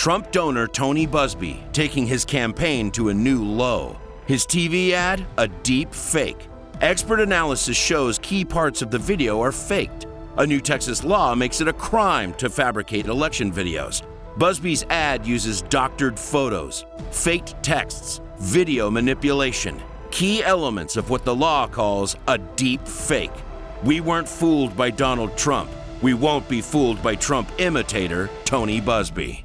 Trump donor Tony Buzbee taking his campaign to a new low. His TV ad, a deep fake. Expert analysis shows key parts of the video are faked. A new Texas law makes it a crime to fabricate election videos. Buzbee's ad uses doctored photos, faked texts, video manipulation, key elements of what the law calls a deep fake. We weren't fooled by Donald Trump. We won't be fooled by Trump imitator Tony Buzbee.